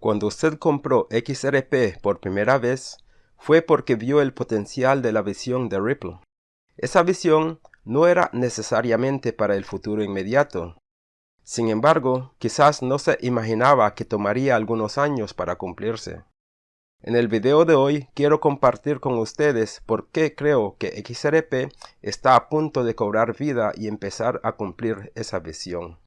Cuando usted compró XRP por primera vez, fue porque vio el potencial de la visión de Ripple. Esa visión no era necesariamente para el futuro inmediato. Sin embargo, quizás no se imaginaba que tomaría algunos años para cumplirse. En el video de hoy quiero compartir con ustedes por qué creo que XRP está a punto de cobrar vida y empezar a cumplir esa visión.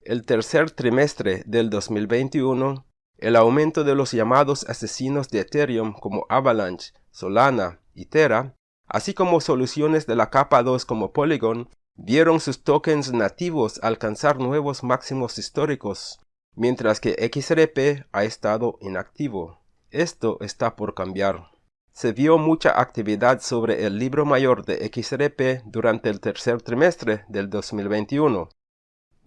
El tercer trimestre del 2021 el aumento de los llamados asesinos de Ethereum como Avalanche, Solana y Terra, así como soluciones de la capa 2 como Polygon, vieron sus tokens nativos alcanzar nuevos máximos históricos, mientras que XRP ha estado inactivo. Esto está por cambiar. Se vio mucha actividad sobre el libro mayor de XRP durante el tercer trimestre del 2021,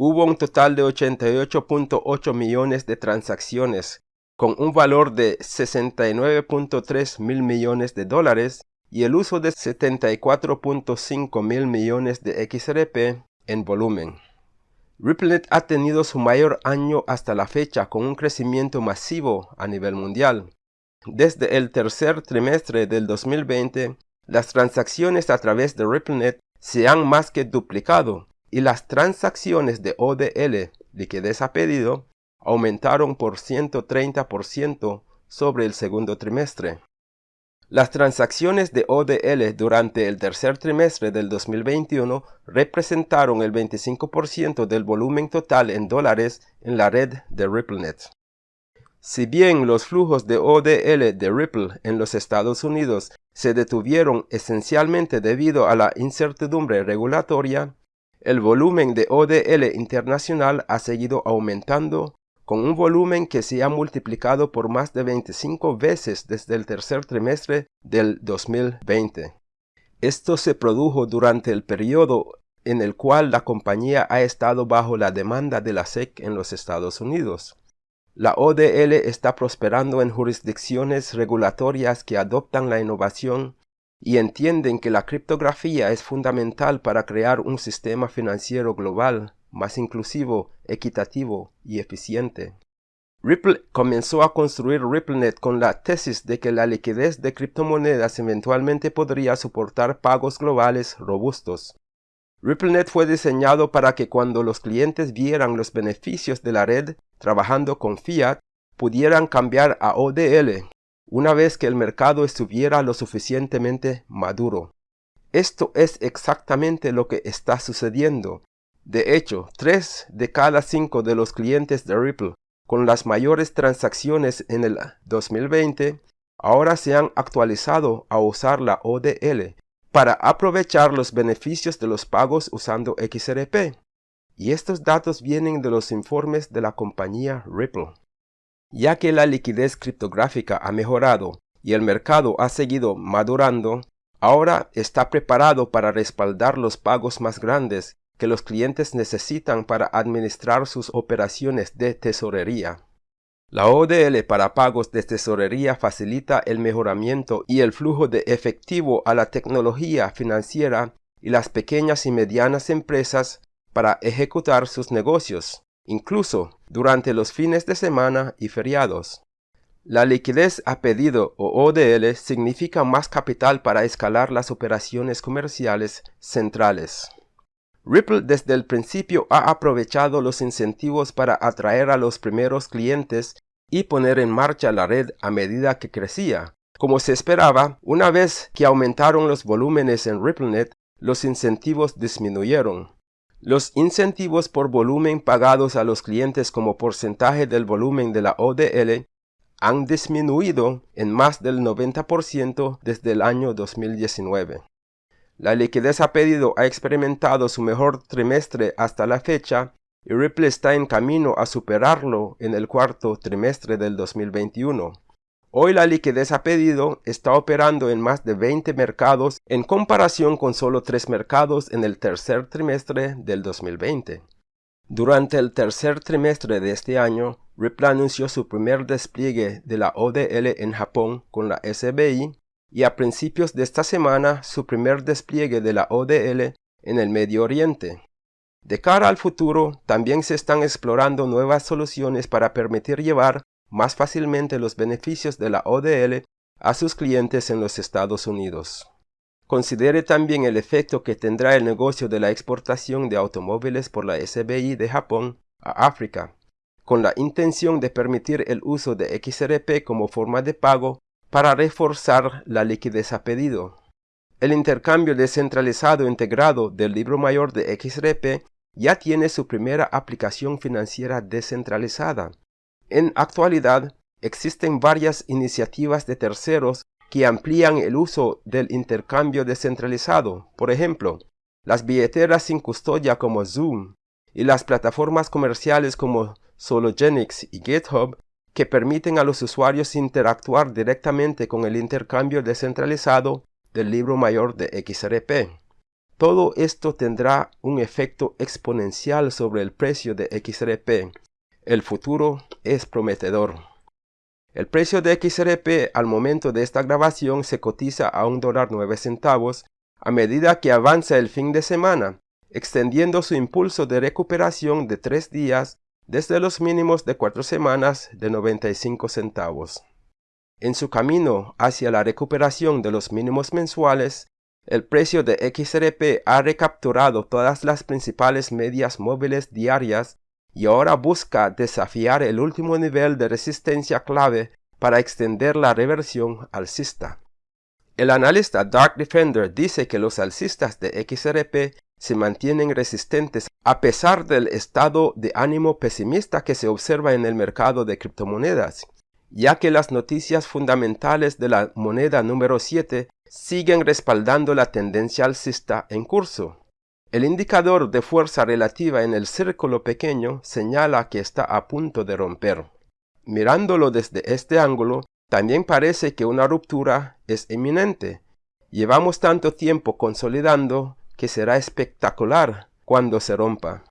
hubo un total de 88.8 millones de transacciones, con un valor de 69.3 mil millones de dólares y el uso de 74.5 mil millones de XRP en volumen. RippleNet ha tenido su mayor año hasta la fecha con un crecimiento masivo a nivel mundial. Desde el tercer trimestre del 2020, las transacciones a través de RippleNet se han más que duplicado y las transacciones de ODL, liquidez a pedido, aumentaron por 130% sobre el segundo trimestre. Las transacciones de ODL durante el tercer trimestre del 2021 representaron el 25% del volumen total en dólares en la red de RippleNet. Si bien los flujos de ODL de Ripple en los Estados Unidos se detuvieron esencialmente debido a la incertidumbre regulatoria, el volumen de ODL internacional ha seguido aumentando con un volumen que se ha multiplicado por más de 25 veces desde el tercer trimestre del 2020. Esto se produjo durante el periodo en el cual la compañía ha estado bajo la demanda de la SEC en los Estados Unidos. La ODL está prosperando en jurisdicciones regulatorias que adoptan la innovación y entienden que la criptografía es fundamental para crear un sistema financiero global más inclusivo, equitativo y eficiente. Ripple comenzó a construir RippleNet con la tesis de que la liquidez de criptomonedas eventualmente podría soportar pagos globales robustos. RippleNet fue diseñado para que cuando los clientes vieran los beneficios de la red trabajando con fiat, pudieran cambiar a ODL, una vez que el mercado estuviera lo suficientemente maduro. Esto es exactamente lo que está sucediendo. De hecho, 3 de cada 5 de los clientes de Ripple con las mayores transacciones en el 2020 ahora se han actualizado a usar la ODL para aprovechar los beneficios de los pagos usando XRP. Y estos datos vienen de los informes de la compañía Ripple. Ya que la liquidez criptográfica ha mejorado y el mercado ha seguido madurando, ahora está preparado para respaldar los pagos más grandes que los clientes necesitan para administrar sus operaciones de tesorería. La ODL para pagos de tesorería facilita el mejoramiento y el flujo de efectivo a la tecnología financiera y las pequeñas y medianas empresas para ejecutar sus negocios incluso durante los fines de semana y feriados. La liquidez a pedido o ODL significa más capital para escalar las operaciones comerciales centrales. Ripple desde el principio ha aprovechado los incentivos para atraer a los primeros clientes y poner en marcha la red a medida que crecía. Como se esperaba, una vez que aumentaron los volúmenes en RippleNet, los incentivos disminuyeron. Los incentivos por volumen pagados a los clientes como porcentaje del volumen de la ODL han disminuido en más del 90% desde el año 2019. La liquidez a pedido ha experimentado su mejor trimestre hasta la fecha y Ripple está en camino a superarlo en el cuarto trimestre del 2021. Hoy la liquidez a pedido está operando en más de 20 mercados en comparación con solo 3 mercados en el tercer trimestre del 2020. Durante el tercer trimestre de este año, Ripple anunció su primer despliegue de la ODL en Japón con la SBI y a principios de esta semana su primer despliegue de la ODL en el Medio Oriente. De cara al futuro, también se están explorando nuevas soluciones para permitir llevar más fácilmente los beneficios de la ODL a sus clientes en los Estados Unidos. Considere también el efecto que tendrá el negocio de la exportación de automóviles por la SBI de Japón a África, con la intención de permitir el uso de XRP como forma de pago para reforzar la liquidez a pedido. El intercambio descentralizado integrado del libro mayor de XRP ya tiene su primera aplicación financiera descentralizada. En actualidad, existen varias iniciativas de terceros que amplían el uso del intercambio descentralizado. Por ejemplo, las billeteras sin custodia como Zoom y las plataformas comerciales como Sologenix y GitHub que permiten a los usuarios interactuar directamente con el intercambio descentralizado del libro mayor de XRP. Todo esto tendrá un efecto exponencial sobre el precio de XRP. El futuro es prometedor. El precio de XRP al momento de esta grabación se cotiza a un dólar 9 centavos a medida que avanza el fin de semana, extendiendo su impulso de recuperación de tres días desde los mínimos de cuatro semanas de 95 centavos. En su camino hacia la recuperación de los mínimos mensuales, el precio de XRP ha recapturado todas las principales medias móviles diarias y ahora busca desafiar el último nivel de resistencia clave para extender la reversión alcista. El analista Dark Defender dice que los alcistas de XRP se mantienen resistentes a pesar del estado de ánimo pesimista que se observa en el mercado de criptomonedas ya que las noticias fundamentales de la moneda número 7 siguen respaldando la tendencia alcista en curso. El indicador de fuerza relativa en el círculo pequeño señala que está a punto de romper. Mirándolo desde este ángulo, también parece que una ruptura es inminente. Llevamos tanto tiempo consolidando que será espectacular cuando se rompa.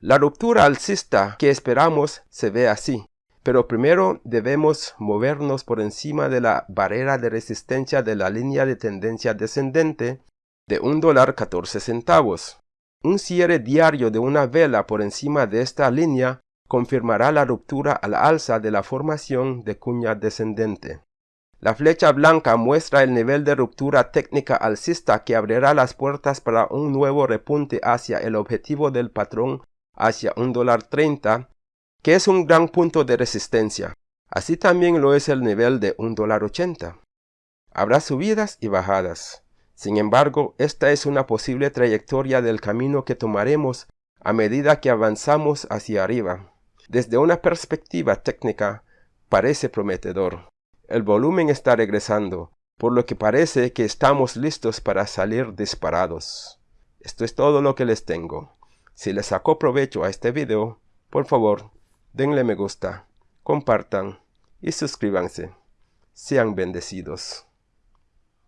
La ruptura alcista que esperamos se ve así. Pero primero debemos movernos por encima de la barrera de resistencia de la línea de tendencia descendente de un dólar 14 centavos. Un cierre diario de una vela por encima de esta línea confirmará la ruptura al alza de la formación de cuña descendente. La flecha blanca muestra el nivel de ruptura técnica alcista que abrirá las puertas para un nuevo repunte hacia el objetivo del patrón hacia un dólar 30 que es un gran punto de resistencia. Así también lo es el nivel de $1.80. Habrá subidas y bajadas. Sin embargo, esta es una posible trayectoria del camino que tomaremos a medida que avanzamos hacia arriba. Desde una perspectiva técnica, parece prometedor. El volumen está regresando, por lo que parece que estamos listos para salir disparados. Esto es todo lo que les tengo. Si les sacó provecho a este video, por favor, denle me gusta, compartan y suscríbanse. Sean bendecidos.